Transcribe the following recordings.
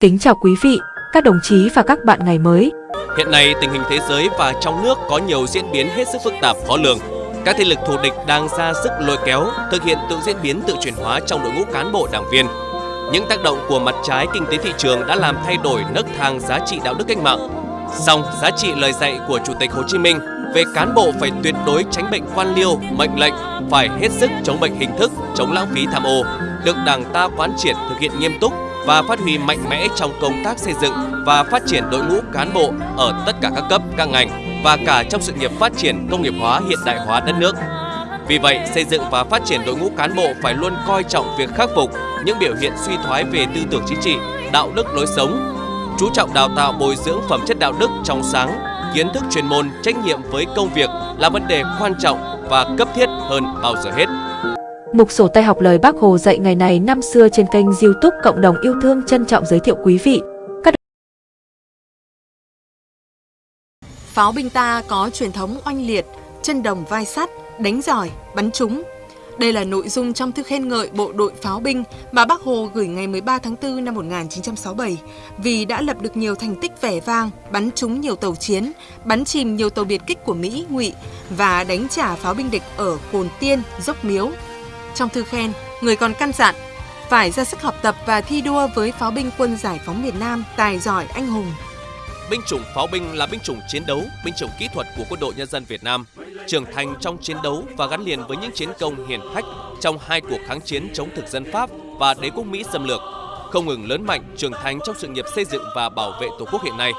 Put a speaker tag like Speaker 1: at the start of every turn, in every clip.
Speaker 1: Kính chào quý vị, các đồng chí và các bạn ngày mới.
Speaker 2: Hiện nay, tình hình thế giới và trong nước có nhiều diễn biến hết sức phức tạp khó lường. Các thế lực thù địch đang ra sức lôi kéo, thực hiện tự diễn biến tự chuyển hóa trong đội ngũ cán bộ đảng viên. Những tác động của mặt trái kinh tế thị trường đã làm thay đổi nấc thang giá trị đạo đức cách mạng. Song, giá trị lời dạy của Chủ tịch Hồ Chí Minh về cán bộ phải tuyệt đối tránh bệnh quan liêu, mệnh lệnh, phải hết sức chống bệnh hình thức, chống lãng phí tham ô, được Đảng ta quán triệt thực hiện nghiêm túc và phát huy mạnh mẽ trong công tác xây dựng và phát triển đội ngũ cán bộ ở tất cả các cấp, các ngành và cả trong sự nghiệp phát triển công nghiệp hóa hiện đại hóa đất nước. Vì vậy, xây dựng và phát triển đội ngũ cán bộ phải luôn coi trọng việc khắc phục những biểu hiện suy thoái về tư tưởng chính trị, đạo đức lối sống, chú trọng đào tạo bồi dưỡng phẩm chất đạo đức trong sáng, kiến thức chuyên môn, trách nhiệm với công việc là vấn đề quan trọng và cấp thiết hơn bao giờ hết.
Speaker 1: Mục sổ tay học lời Bác Hồ dạy ngày này năm xưa trên kênh YouTube Cộng đồng yêu thương trân trọng giới thiệu quý vị. Các
Speaker 3: Pháo binh ta có truyền thống oanh liệt, chân đồng vai sắt, đánh giỏi, bắn trúng. Đây là nội dung trong thư khen ngợi bộ đội pháo binh mà Bác Hồ gửi ngày 13 tháng 4 năm 1967 vì đã lập được nhiều thành tích vẻ vang, bắn trúng nhiều tàu chiến, bắn chìm nhiều tàu biệt kích của Mỹ, Ngụy và đánh trả pháo binh địch ở Cồn Tiên, Dốc Miếu, trong thư khen, người còn căn dặn phải ra sức học tập và thi đua với pháo binh quân giải phóng miền Nam tài giỏi anh hùng.
Speaker 2: Binh chủng pháo binh là binh chủng chiến đấu, binh chủng kỹ thuật của quân đội nhân dân Việt Nam, trưởng thành trong chiến đấu và gắn liền với những chiến công hiển hách trong hai cuộc kháng chiến chống thực dân Pháp và đế quốc Mỹ xâm lược, không ngừng lớn mạnh, trưởng thành trong sự nghiệp xây dựng và bảo vệ Tổ quốc hiện nay.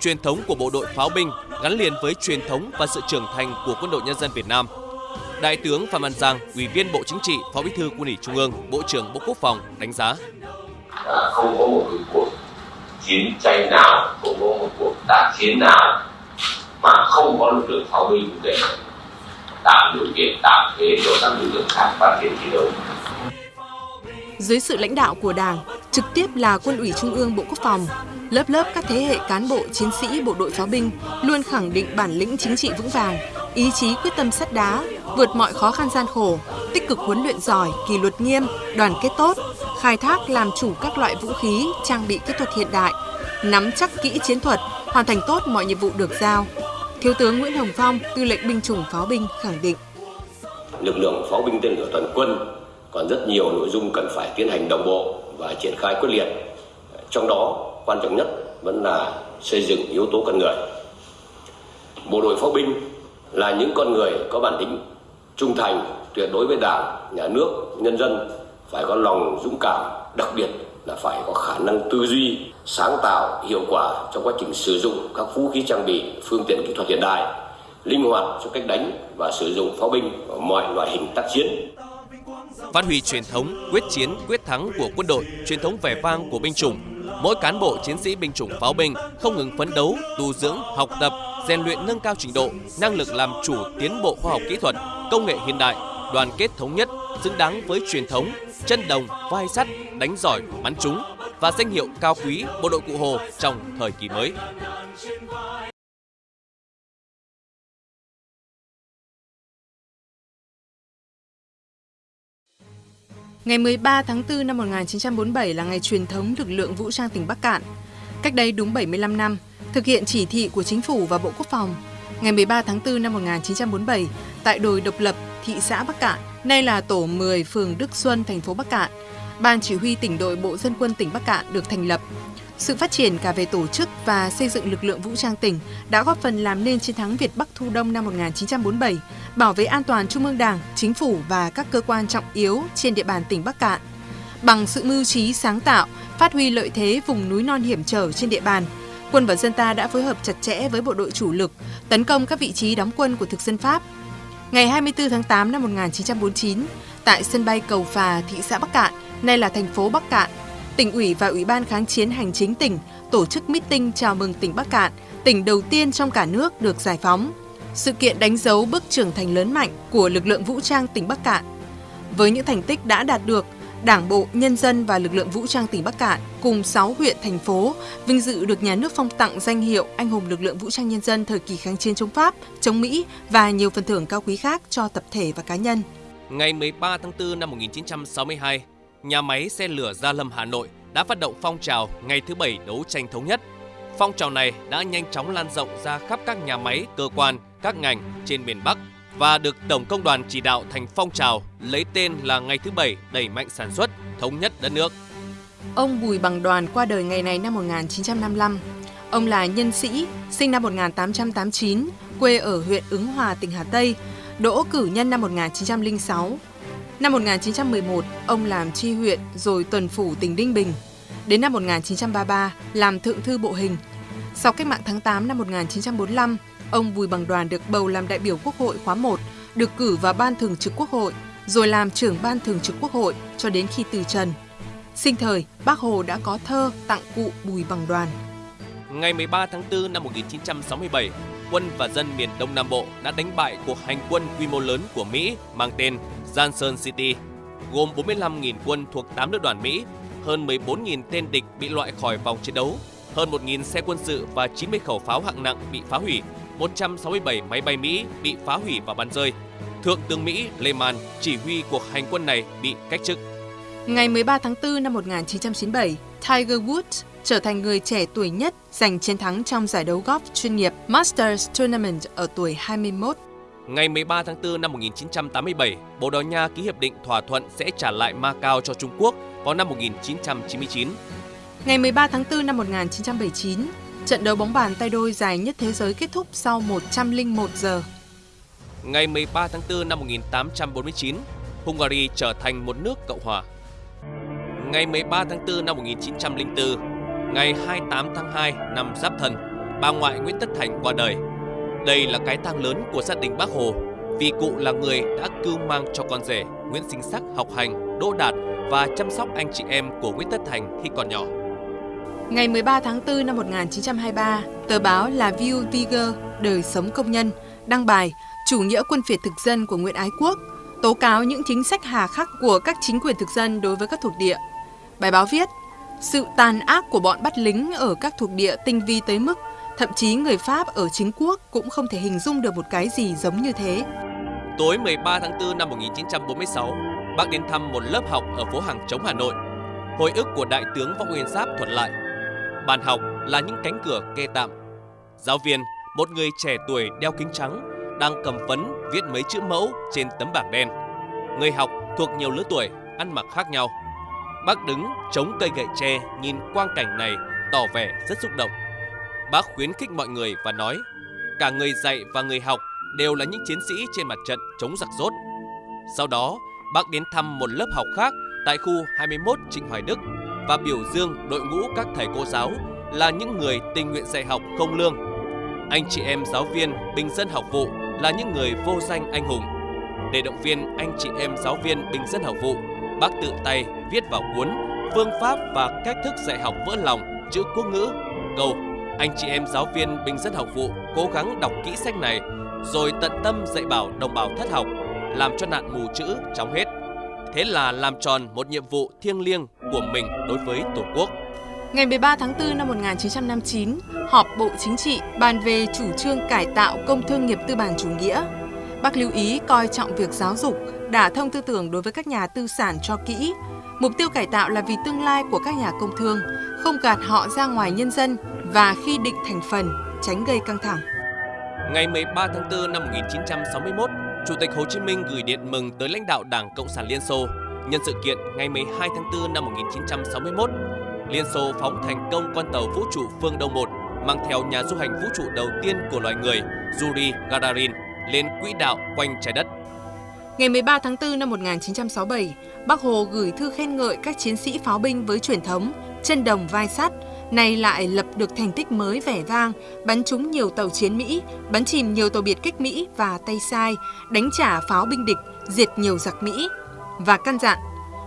Speaker 2: Truyền thống của bộ đội pháo binh gắn liền với truyền thống và sự trưởng thành của quân đội nhân dân Việt Nam – Đại tướng Phạm Văn Giang, Ủy viên Bộ Chính trị, Phó Bí thư Quân ủy Trung ương, Bộ trưởng Bộ Quốc phòng đánh giá:
Speaker 4: à, không có một cuộc chiến tranh nào, không có một cuộc tác chiến nào mà không có lực lượng pháo binh để tạo điều kiện tạo thế cho các lực lượng khác phát triển chiến đấu.
Speaker 3: Dưới sự lãnh đạo của Đảng, trực tiếp là Quân ủy Trung ương Bộ Quốc phòng, lớp lớp các thế hệ cán bộ chiến sĩ bộ đội pháo binh luôn khẳng định bản lĩnh chính trị vững vàng, ý chí quyết tâm sắt đá, vượt mọi khó khăn gian khổ, tích cực huấn luyện giỏi, kỷ luật nghiêm, đoàn kết tốt, khai thác làm chủ các loại vũ khí, trang bị kỹ thuật hiện đại, nắm chắc kỹ chiến thuật, hoàn thành tốt mọi nhiệm vụ được giao. Thiếu tướng Nguyễn Hồng Phong, tư lệnh binh chủng pháo binh khẳng định.
Speaker 5: Lực lượng pháo binh tên lửa toàn quân còn rất nhiều nội dung cần phải tiến hành đồng bộ và triển khai quyết liệt. Trong đó, quan trọng nhất vẫn là xây dựng yếu tố con người. Bộ đội pháo binh là những con người có bản lĩnh trung thành, tuyệt đối với đảng, nhà nước, nhân dân, phải có lòng dũng cảm, đặc biệt là phải có khả năng tư duy, sáng tạo, hiệu quả trong quá trình sử dụng các vũ khí trang bị, phương tiện kỹ thuật hiện đại, linh hoạt trong cách đánh và sử dụng pháo binh ở mọi loại hình tác chiến.
Speaker 2: Phát huy truyền thống, quyết chiến, quyết thắng của quân đội, truyền thống vẻ vang của binh chủng, mỗi cán bộ chiến sĩ binh chủng pháo binh không ngừng phấn đấu, tu dưỡng, học tập, rèn luyện nâng cao trình độ, năng lực làm chủ tiến bộ khoa học kỹ thuật công nghệ hiện đại, đoàn kết thống nhất, xứng đáng với truyền thống, chân đồng, vai sắt, đánh giỏi, bắn trúng và danh hiệu cao quý bộ đội Cụ Hồ trong thời kỳ mới.
Speaker 3: Ngày 13 tháng 4 năm 1947 là ngày truyền thống lực lượng vũ trang tỉnh Bắc Cạn. Cách đây đúng 75 năm, thực hiện chỉ thị của chính phủ và Bộ Quốc phòng, ngày 13 tháng 4 năm 1947 tại đồi độc lập, thị xã Bắc Cạn, nay là tổ 10 phường Đức Xuân, thành phố Bắc Cạn. Ban chỉ huy tỉnh đội Bộ Dân quân tỉnh Bắc Cạn được thành lập. Sự phát triển cả về tổ chức và xây dựng lực lượng vũ trang tỉnh đã góp phần làm nên chiến thắng Việt Bắc Thu Đông năm 1947, bảo vệ an toàn Trung ương Đảng, Chính phủ và các cơ quan trọng yếu trên địa bàn tỉnh Bắc Cạn. Bằng sự mưu trí sáng tạo, phát huy lợi thế vùng núi non hiểm trở trên địa bàn, quân và dân ta đã phối hợp chặt chẽ với bộ đội chủ lực, tấn công các vị trí đóng quân của thực dân Pháp. Ngày 24 tháng 8 năm 1949, tại sân bay Cầu Phà, thị xã Bắc Cạn, nay là thành phố Bắc Cạn, tỉnh ủy và ủy ban kháng chiến hành chính tỉnh tổ chức meeting chào mừng tỉnh Bắc Cạn, tỉnh đầu tiên trong cả nước được giải phóng. Sự kiện đánh dấu bước trưởng thành lớn mạnh của lực lượng vũ trang tỉnh Bắc Cạn. Với những thành tích đã đạt được, Đảng bộ, nhân dân và lực lượng vũ trang tỉnh Bắc Cạn cùng 6 huyện, thành phố vinh dự được nhà nước phong tặng danh hiệu Anh hùng lực lượng vũ trang nhân dân thời kỳ kháng chiến chống Pháp, chống Mỹ và nhiều phần thưởng cao quý khác cho tập thể và cá nhân.
Speaker 2: Ngày 13 tháng 4 năm 1962, nhà máy xe lửa Gia Lâm Hà Nội đã phát động phong trào ngày thứ bảy đấu tranh thống nhất. Phong trào này đã nhanh chóng lan rộng ra khắp các nhà máy, cơ quan, các ngành trên miền Bắc và được Tổng Công đoàn chỉ đạo thành phong trào lấy tên là ngày thứ bảy đẩy mạnh sản xuất, thống nhất đất nước.
Speaker 3: Ông Bùi Bằng Đoàn qua đời ngày này năm 1955. Ông là nhân sĩ, sinh năm 1889, quê ở huyện Ứng Hòa, tỉnh Hà Tây, đỗ cử nhân năm 1906. Năm 1911, ông làm tri huyện rồi tuần phủ tỉnh Đinh Bình. Đến năm 1933, làm thượng thư bộ hình. Sau cách mạng tháng 8 năm 1945, ông Bùi Bằng Đoàn được bầu làm đại biểu Quốc hội khóa 1, được cử vào Ban Thường trực Quốc hội, rồi làm trưởng Ban Thường trực Quốc hội cho đến khi từ trần. Sinh thời, Bác Hồ đã có thơ tặng cụ Bùi Bằng Đoàn.
Speaker 2: Ngày 13 tháng 4 năm 1967, quân và dân miền Đông Nam Bộ đã đánh bại cuộc hành quân quy mô lớn của Mỹ mang tên Johnson City, gồm 45.000 quân thuộc 8 lữ đoàn Mỹ, hơn 14.000 tên địch bị loại khỏi vòng chiến đấu, hơn 1.000 xe quân sự và 90 khẩu pháo hạng nặng bị phá hủy, 167 máy bay Mỹ bị phá hủy và bắn rơi. Thượng tướng Mỹ Lehman chỉ huy cuộc hành quân này bị cách chức.
Speaker 3: Ngày 13 tháng 4 năm 1997, Tiger Woods trở thành người trẻ tuổi nhất giành chiến thắng trong giải đấu golf chuyên nghiệp Masters Tournament ở tuổi 21.
Speaker 2: Ngày 13 tháng 4 năm 1987, Bồ Đào Nha ký hiệp định thỏa thuận sẽ trả lại Macau cho Trung Quốc vào năm 1999.
Speaker 3: Ngày 13 tháng 4 năm 1979, trận đấu bóng bàn tay đôi dài nhất thế giới kết thúc sau 101 giờ.
Speaker 2: Ngày 13 tháng 4 năm 1849, Hungary trở thành một nước cộng hòa. Ngày 13 tháng 4 năm 1904, ngày 28 tháng 2 năm Giáp Thân, bà ngoại Nguyễn Tất Thành qua đời. Đây là cái tang lớn của gia đình Bác Hồ, vì cụ là người đã cưu mang cho con rể Nguyễn Sinh Sắc học hành, đỗ đạt và chăm sóc anh chị em của Nguyễn Tất Thành khi còn nhỏ.
Speaker 3: Ngày 13 tháng 4 năm 1923, tờ báo La *View Vigueur Đời sống công nhân đăng bài Chủ nghĩa quân phiệt thực dân của Nguyễn Ái Quốc tố cáo những chính sách hà khắc của các chính quyền thực dân đối với các thuộc địa. Bài báo viết, sự tàn ác của bọn bắt lính ở các thuộc địa tinh vi tới mức thậm chí người Pháp ở chính quốc cũng không thể hình dung được một cái gì giống như thế.
Speaker 2: Tối 13 tháng 4 năm 1946, bác đến thăm một lớp học ở phố Hàng Chống Hà Nội. Hồi ức của Đại tướng Võ Nguyên Giáp thuật lại. Bàn học là những cánh cửa kê tạm. Giáo viên, một người trẻ tuổi đeo kính trắng, đang cầm phấn viết mấy chữ mẫu trên tấm bảng đen. Người học thuộc nhiều lứa tuổi, ăn mặc khác nhau. Bác đứng chống cây gậy tre nhìn quang cảnh này tỏ vẻ rất xúc động. Bác khuyến khích mọi người và nói, cả người dạy và người học đều là những chiến sĩ trên mặt trận chống giặc rốt. Sau đó, bác đến thăm một lớp học khác tại khu 21 Trịnh Hoài Đức và biểu dương đội ngũ các thầy cô giáo là những người tình nguyện dạy học không lương. Anh chị em giáo viên bình dân học vụ là những người vô danh anh hùng. Để động viên anh chị em giáo viên bình dân học vụ, bác tự tay viết vào cuốn phương pháp và cách thức dạy học vỡ lòng chữ quốc ngữ câu anh chị em giáo viên bình dân học vụ cố gắng đọc kỹ sách này rồi tận tâm dạy bảo đồng bào thất học làm cho nạn mù chữ chóng hết thế là làm tròn một nhiệm vụ thiêng liêng của mình đối với tổ quốc
Speaker 3: Ngày 13 tháng 4 năm 1959, họp Bộ Chính trị bàn về chủ trương cải tạo công thương nghiệp tư bản chủ nghĩa. Bác lưu ý coi trọng việc giáo dục, đả thông tư tưởng đối với các nhà tư sản cho kỹ. Mục tiêu cải tạo là vì tương lai của các nhà công thương, không gạt họ ra ngoài nhân dân và khi định thành phần, tránh gây căng thẳng.
Speaker 2: Ngày 13 tháng 4 năm 1961, Chủ tịch Hồ Chí Minh gửi điện mừng tới lãnh đạo Đảng Cộng sản Liên Xô nhân sự kiện ngày 12 tháng 4 năm 1961 Liên Xô phóng thành công con tàu vũ trụ Phương Đông 1 mang theo nhà du hành vũ trụ đầu tiên của loài người Yuri Gagarin lên quỹ đạo quanh trái đất.
Speaker 3: Ngày 13 tháng 4 năm 1967, Bác Hồ gửi thư khen ngợi các chiến sĩ pháo binh với truyền thống chân đồng vai sắt, nay lại lập được thành tích mới vẻ vang, bắn trúng nhiều tàu chiến Mỹ, bắn chìm nhiều tàu biệt kích Mỹ và tay sai, đánh trả pháo binh địch, diệt nhiều giặc Mỹ. Và căn dặn,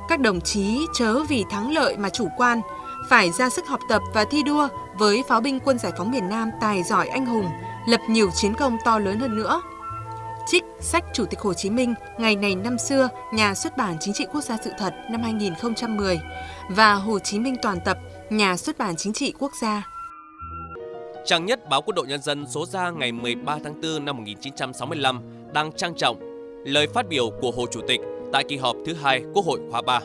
Speaker 3: các đồng chí chớ vì thắng lợi mà chủ quan, phải ra sức học tập và thi đua với pháo binh quân giải phóng miền Nam tài giỏi anh hùng, lập nhiều chiến công to lớn hơn nữa. Trích sách Chủ tịch Hồ Chí Minh ngày này năm xưa, nhà xuất bản Chính trị Quốc gia sự thật năm 2010 và Hồ Chí Minh toàn tập, nhà xuất bản Chính trị Quốc gia.
Speaker 2: Trang nhất báo Quân đội Nhân dân số ra ngày 13 tháng 4 năm 1965 đang trang trọng lời phát biểu của Hồ Chủ tịch tại kỳ họp thứ hai Quốc hội khóa 3.